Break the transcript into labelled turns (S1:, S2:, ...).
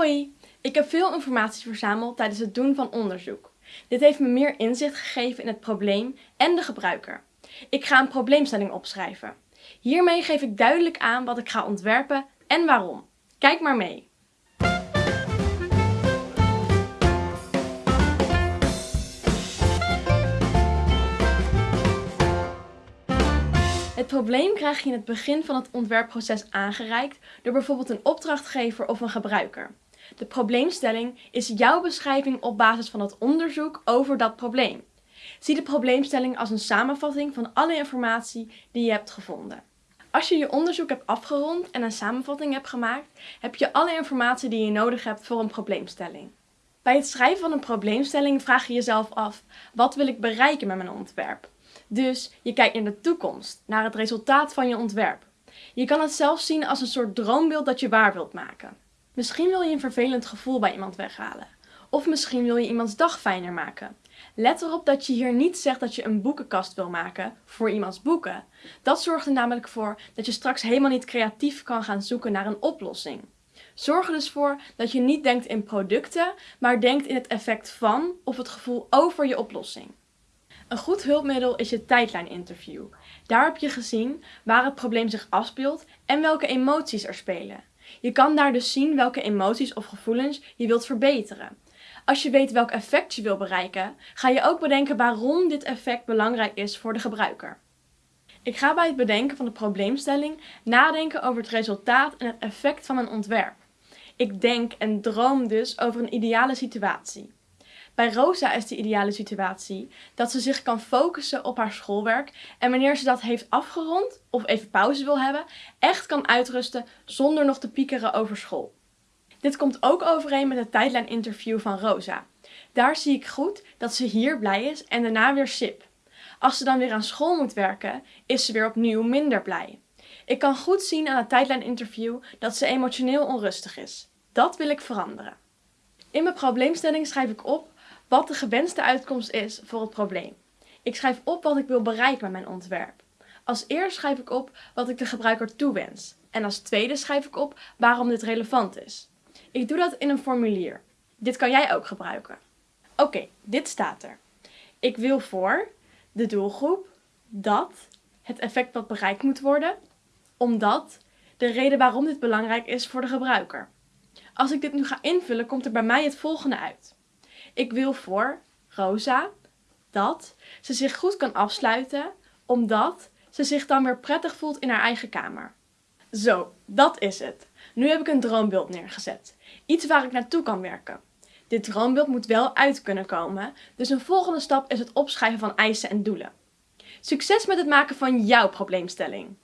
S1: Hoi, ik heb veel informatie verzameld tijdens het doen van onderzoek. Dit heeft me meer inzicht gegeven in het probleem en de gebruiker. Ik ga een probleemstelling opschrijven. Hiermee geef ik duidelijk aan wat ik ga ontwerpen en waarom. Kijk maar mee. Het probleem krijg je in het begin van het ontwerpproces aangereikt door bijvoorbeeld een opdrachtgever of een gebruiker. De probleemstelling is jouw beschrijving op basis van het onderzoek over dat probleem. Zie de probleemstelling als een samenvatting van alle informatie die je hebt gevonden. Als je je onderzoek hebt afgerond en een samenvatting hebt gemaakt, heb je alle informatie die je nodig hebt voor een probleemstelling. Bij het schrijven van een probleemstelling vraag je jezelf af: wat wil ik bereiken met mijn ontwerp? Dus je kijkt naar de toekomst, naar het resultaat van je ontwerp. Je kan het zelfs zien als een soort droombeeld dat je waar wilt maken. Misschien wil je een vervelend gevoel bij iemand weghalen. Of misschien wil je iemands dag fijner maken. Let erop dat je hier niet zegt dat je een boekenkast wil maken voor iemands boeken. Dat zorgt er namelijk voor dat je straks helemaal niet creatief kan gaan zoeken naar een oplossing. Zorg er dus voor dat je niet denkt in producten, maar denkt in het effect van of het gevoel over je oplossing. Een goed hulpmiddel is je tijdlijninterview. Daar heb je gezien waar het probleem zich afspeelt en welke emoties er spelen. Je kan daar dus zien welke emoties of gevoelens je wilt verbeteren. Als je weet welk effect je wil bereiken, ga je ook bedenken waarom dit effect belangrijk is voor de gebruiker. Ik ga bij het bedenken van de probleemstelling nadenken over het resultaat en het effect van een ontwerp. Ik denk en droom dus over een ideale situatie. Bij Rosa is de ideale situatie dat ze zich kan focussen op haar schoolwerk en wanneer ze dat heeft afgerond of even pauze wil hebben, echt kan uitrusten zonder nog te piekeren over school. Dit komt ook overeen met het tijdlijninterview van Rosa. Daar zie ik goed dat ze hier blij is en daarna weer sip. Als ze dan weer aan school moet werken, is ze weer opnieuw minder blij. Ik kan goed zien aan het tijdlijninterview dat ze emotioneel onrustig is. Dat wil ik veranderen. In mijn probleemstelling schrijf ik op wat de gewenste uitkomst is voor het probleem. Ik schrijf op wat ik wil bereiken met mijn ontwerp. Als eerst schrijf ik op wat ik de gebruiker toewens. En als tweede schrijf ik op waarom dit relevant is. Ik doe dat in een formulier. Dit kan jij ook gebruiken. Oké, dit staat er. Ik wil voor de doelgroep dat het effect wat bereikt moet worden, omdat de reden waarom dit belangrijk is voor de gebruiker. Als ik dit nu ga invullen, komt er bij mij het volgende uit. Ik wil voor Rosa dat ze zich goed kan afsluiten, omdat ze zich dan weer prettig voelt in haar eigen kamer. Zo, dat is het. Nu heb ik een droombeeld neergezet. Iets waar ik naartoe kan werken. Dit droombeeld moet wel uit kunnen komen, dus een volgende stap is het opschrijven van eisen en doelen. Succes met het maken van jouw probleemstelling!